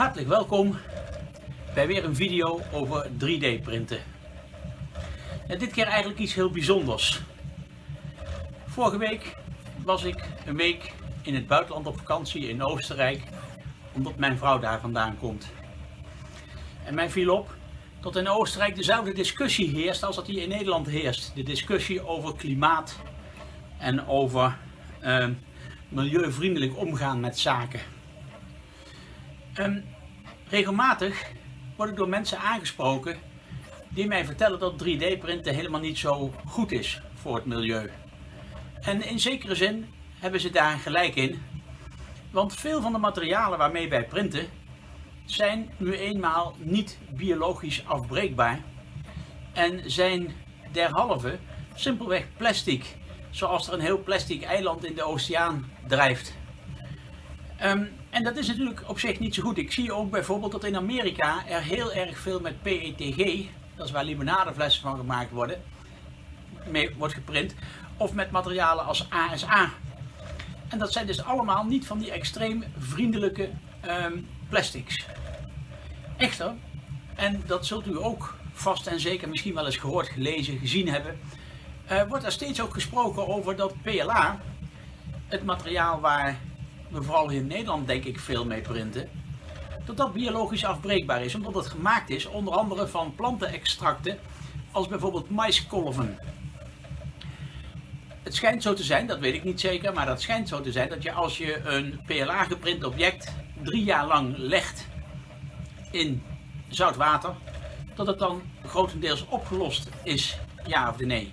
Hartelijk welkom bij weer een video over 3D printen. En dit keer eigenlijk iets heel bijzonders. Vorige week was ik een week in het buitenland op vakantie in Oostenrijk, omdat mijn vrouw daar vandaan komt. En mij viel op dat in Oostenrijk dezelfde discussie heerst als dat hier in Nederland heerst. De discussie over klimaat en over uh, milieuvriendelijk omgaan met zaken. Um, regelmatig word ik door mensen aangesproken die mij vertellen dat 3D printen helemaal niet zo goed is voor het milieu. En in zekere zin hebben ze daar gelijk in, want veel van de materialen waarmee wij printen zijn nu eenmaal niet biologisch afbreekbaar en zijn derhalve simpelweg plastic, zoals er een heel plastic eiland in de oceaan drijft. Um, en dat is natuurlijk op zich niet zo goed. Ik zie ook bijvoorbeeld dat in Amerika er heel erg veel met PETG, dat is waar limonadeflessen van gemaakt worden, mee wordt geprint, of met materialen als ASA. En dat zijn dus allemaal niet van die extreem vriendelijke um, plastics. Echter, en dat zult u ook vast en zeker misschien wel eens gehoord, gelezen, gezien hebben, uh, wordt er steeds ook gesproken over dat PLA, het materiaal waar we vooral in Nederland denk ik veel mee printen, dat dat biologisch afbreekbaar is, omdat het gemaakt is onder andere van plantenextracten als bijvoorbeeld maiskolven. Het schijnt zo te zijn, dat weet ik niet zeker, maar dat schijnt zo te zijn dat je als je een PLA geprint object drie jaar lang legt in zout water, dat het dan grotendeels opgelost is, ja of nee.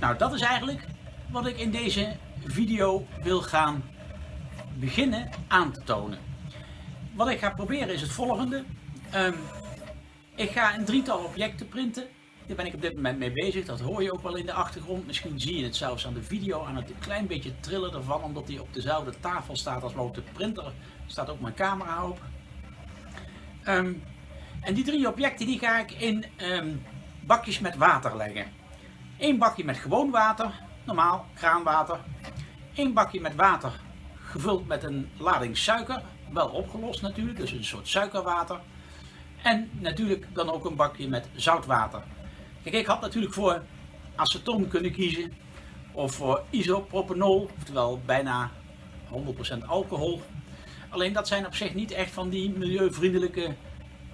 Nou, dat is eigenlijk wat ik in deze video wil gaan beginnen aan te tonen. Wat ik ga proberen is het volgende. Um, ik ga een drietal objecten printen. Daar ben ik op dit moment mee bezig. Dat hoor je ook wel in de achtergrond. Misschien zie je het zelfs aan de video aan het klein beetje trillen ervan. Omdat die op dezelfde tafel staat als op de printer. Staat ook mijn camera op. Um, en die drie objecten die ga ik in um, bakjes met water leggen. Eén bakje met gewoon water. Normaal kraanwater. Eén bakje met water gevuld met een lading suiker, wel opgelost natuurlijk, dus een soort suikerwater. En natuurlijk dan ook een bakje met zoutwater. Kijk, ik had natuurlijk voor aceton kunnen kiezen of voor isopropanol, oftewel bijna 100% alcohol. Alleen dat zijn op zich niet echt van die milieuvriendelijke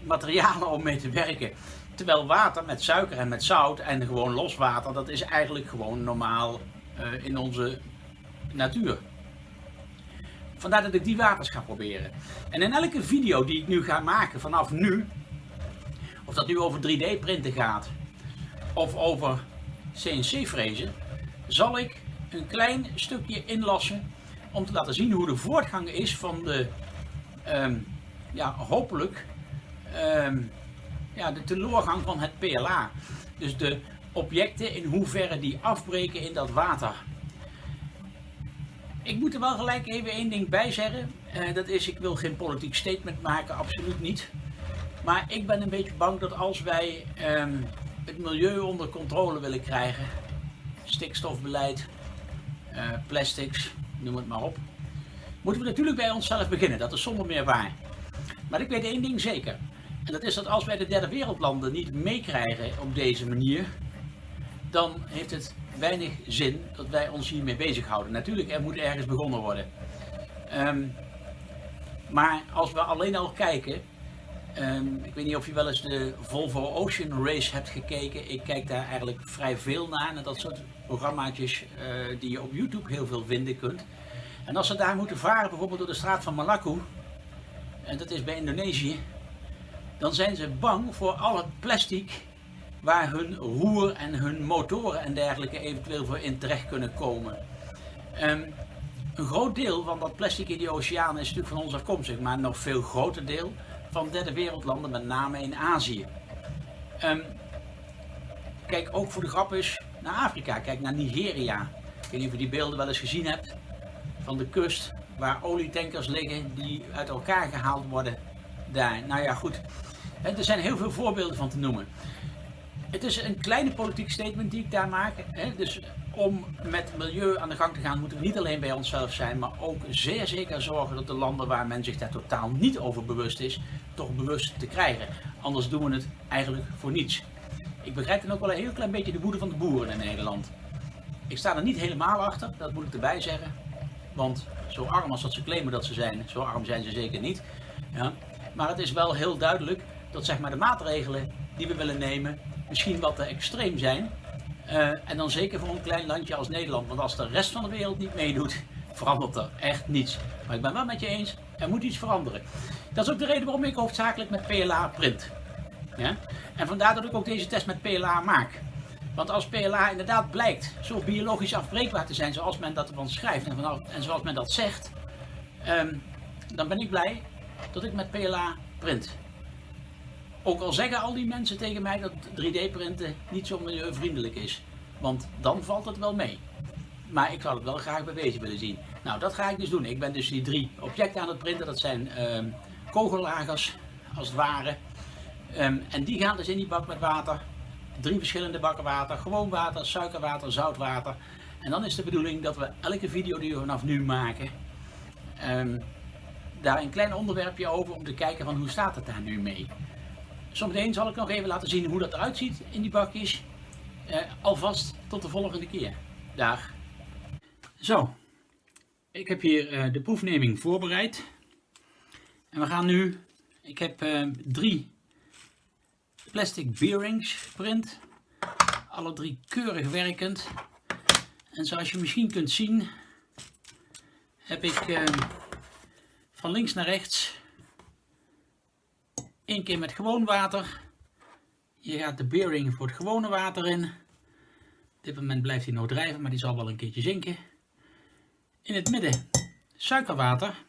materialen om mee te werken. Terwijl water met suiker en met zout en gewoon los water, dat is eigenlijk gewoon normaal uh, in onze natuur. Vandaar dat ik die waters ga proberen. En in elke video die ik nu ga maken vanaf nu, of dat nu over 3D printen gaat, of over CNC frezen, zal ik een klein stukje inlassen om te laten zien hoe de voortgang is van de, um, ja, hopelijk, um, ja, de teleurgang van het PLA. Dus de objecten in hoeverre die afbreken in dat water. Ik moet er wel gelijk even één ding bij zeggen. Uh, dat is, ik wil geen politiek statement maken, absoluut niet. Maar ik ben een beetje bang dat als wij um, het milieu onder controle willen krijgen, stikstofbeleid, uh, plastics, noem het maar op, moeten we natuurlijk bij onszelf beginnen. Dat is zonder meer waar. Maar ik weet één ding zeker. En dat is dat als wij de derde wereldlanden niet meekrijgen op deze manier, dan heeft het weinig zin dat wij ons hiermee bezighouden. Natuurlijk, er moet ergens begonnen worden. Um, maar als we alleen al kijken, um, ik weet niet of je wel eens de Volvo Ocean Race hebt gekeken. Ik kijk daar eigenlijk vrij veel naar, en dat soort programmaatjes uh, die je op YouTube heel veel vinden kunt. En als ze daar moeten varen, bijvoorbeeld door de straat van Malakku, en dat is bij Indonesië, dan zijn ze bang voor al het plastic waar hun roer en hun motoren en dergelijke eventueel voor in terecht kunnen komen. Um, een groot deel van dat plastic in die oceaan is natuurlijk van ons afkomstig, maar nog veel groter deel van derde wereldlanden, met name in Azië. Um, kijk ook voor de grap eens naar Afrika, kijk naar Nigeria. Ik weet niet of je die beelden wel eens gezien hebt van de kust waar olietankers liggen die uit elkaar gehaald worden daar. Nou ja goed, er zijn heel veel voorbeelden van te noemen. Het is een kleine politiek statement die ik daar maak. Hè? Dus om met milieu aan de gang te gaan, moeten we niet alleen bij onszelf zijn, maar ook zeer zeker zorgen dat de landen waar men zich daar totaal niet over bewust is, toch bewust te krijgen. Anders doen we het eigenlijk voor niets. Ik begrijp dan ook wel een heel klein beetje de woede van de boeren in Nederland. Ik sta er niet helemaal achter, dat moet ik erbij zeggen. Want zo arm als dat ze claimen dat ze zijn, zo arm zijn ze zeker niet. Ja. Maar het is wel heel duidelijk dat zeg maar, de maatregelen die we willen nemen misschien wat te extreem zijn. Uh, en dan zeker voor een klein landje als Nederland. Want als de rest van de wereld niet meedoet, verandert er echt niets. Maar ik ben wel met je eens, er moet iets veranderen. Dat is ook de reden waarom ik hoofdzakelijk met PLA print. Ja? En vandaar dat ik ook deze test met PLA maak. Want als PLA inderdaad blijkt zo biologisch afbreekbaar te zijn zoals men dat ervan schrijft en, vanaf, en zoals men dat zegt, um, dan ben ik blij dat ik met PLA print. Ook al zeggen al die mensen tegen mij dat 3D-printen niet zo milieuvriendelijk is. Want dan valt het wel mee. Maar ik zou het wel graag bewezen willen zien. Nou, dat ga ik dus doen. Ik ben dus die drie objecten aan het printen. Dat zijn um, kogellagers, als het ware. Um, en die gaan dus in die bak met water. Drie verschillende bakken water. Gewoon water, suikerwater, zoutwater. En dan is de bedoeling dat we elke video die we vanaf nu maken... Um, daar een klein onderwerpje over om te kijken van hoe staat het daar nu mee. Zometeen zal ik nog even laten zien hoe dat eruit ziet in die bakjes. Uh, alvast tot de volgende keer. Dag. Zo, ik heb hier uh, de proefneming voorbereid. En we gaan nu, ik heb uh, drie plastic bearings geprint. Alle drie keurig werkend. En zoals je misschien kunt zien, heb ik van links naar rechts Eén keer met gewoon water. Hier gaat de bearing voor het gewone water in. Op dit moment blijft hij nog drijven, maar die zal wel een keertje zinken. In het midden suikerwater.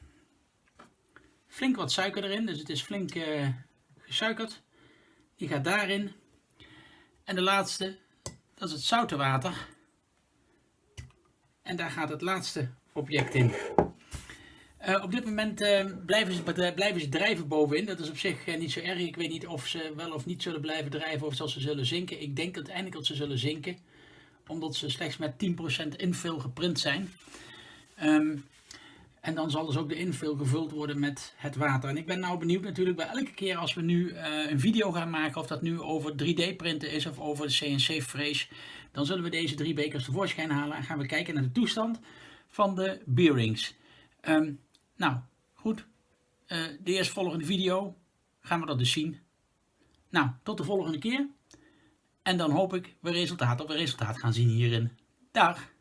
Flink wat suiker erin, dus het is flink uh, gesuikerd. Die gaat daarin. En de laatste, dat is het zoute water. En daar gaat het laatste object in. Uh, op dit moment uh, blijven, ze, blijven ze drijven bovenin. Dat is op zich uh, niet zo erg. Ik weet niet of ze wel of niet zullen blijven drijven of ze zullen zinken. Ik denk uiteindelijk dat ze zullen zinken. Omdat ze slechts met 10% infill geprint zijn. Um, en dan zal dus ook de infill gevuld worden met het water. En ik ben nou benieuwd natuurlijk bij elke keer als we nu een video gaan maken. Of dat nu over 3D printen is of over de CNC frees. Dan zullen we deze drie bekers tevoorschijn halen. En gaan we kijken naar de toestand van de bearings. Um, nou, goed. Uh, de eerstvolgende video gaan we dat dus zien. Nou, tot de volgende keer. En dan hoop ik we resultaat op we resultaat gaan zien hierin. Dag!